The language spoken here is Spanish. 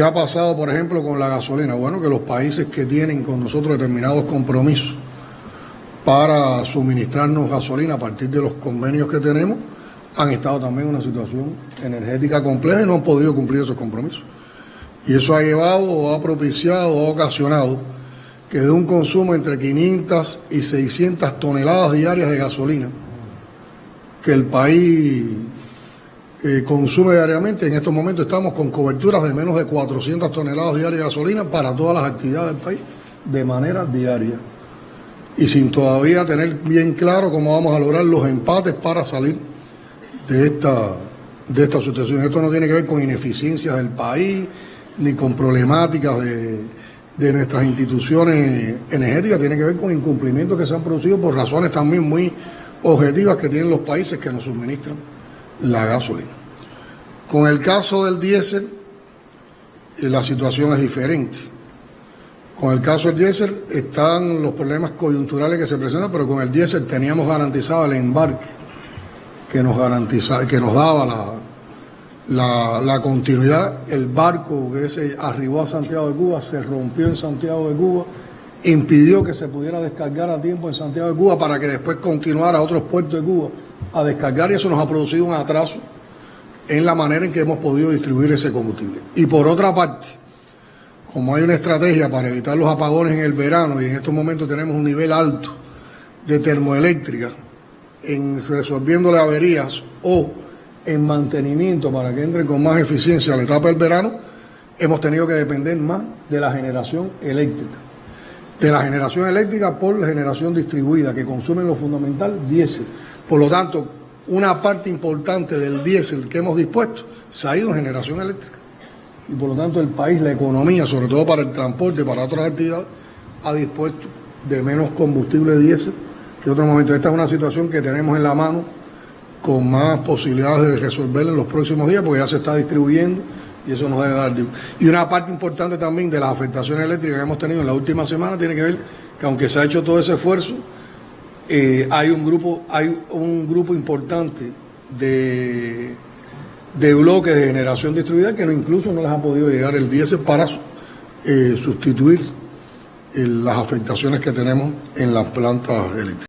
¿Qué ha pasado, por ejemplo, con la gasolina? Bueno, que los países que tienen con nosotros determinados compromisos para suministrarnos gasolina a partir de los convenios que tenemos, han estado también en una situación energética compleja y no han podido cumplir esos compromisos. Y eso ha llevado o ha propiciado o ha ocasionado que de un consumo entre 500 y 600 toneladas diarias de gasolina que el país eh, consume diariamente, en estos momentos estamos con coberturas de menos de 400 toneladas diarias de gasolina para todas las actividades del país de manera diaria. Y sin todavía tener bien claro cómo vamos a lograr los empates para salir de esta, de esta situación. Esto no tiene que ver con ineficiencias del país, ni con problemáticas de, de nuestras instituciones energéticas, tiene que ver con incumplimientos que se han producido por razones también muy objetivas que tienen los países que nos suministran la gasolina. Con el caso del diésel, eh, la situación es diferente. Con el caso del diésel están los problemas coyunturales que se presentan, pero con el diésel teníamos garantizado el embarque que nos garantizaba, que nos daba la, la, continuidad. El barco que se arribó a Santiago de Cuba se rompió en Santiago de Cuba, impidió que se pudiera descargar a tiempo en Santiago de Cuba para que después continuara a otros puertos de Cuba a descargar y eso nos ha producido un atraso en la manera en que hemos podido distribuir ese combustible. Y por otra parte, como hay una estrategia para evitar los apagones en el verano y en estos momentos tenemos un nivel alto de termoeléctrica en resolviéndole averías o en mantenimiento para que entren con más eficiencia a la etapa del verano, hemos tenido que depender más de la generación eléctrica. De la generación eléctrica por la generación distribuida, que consumen lo fundamental diésel. Por lo tanto, una parte importante del diésel que hemos dispuesto se ha ido en generación eléctrica. Y por lo tanto el país, la economía, sobre todo para el transporte para otras actividades, ha dispuesto de menos combustible diésel que otro momento. Esta es una situación que tenemos en la mano con más posibilidades de resolverla en los próximos días, porque ya se está distribuyendo y eso nos debe dar. Y una parte importante también de las afectaciones eléctricas que hemos tenido en la última semana tiene que ver que aunque se ha hecho todo ese esfuerzo, eh, hay un grupo, hay un grupo importante de, de bloques de generación distribuida que no, incluso no les ha podido llegar el diésel para eh, sustituir eh, las afectaciones que tenemos en las plantas eléctricas.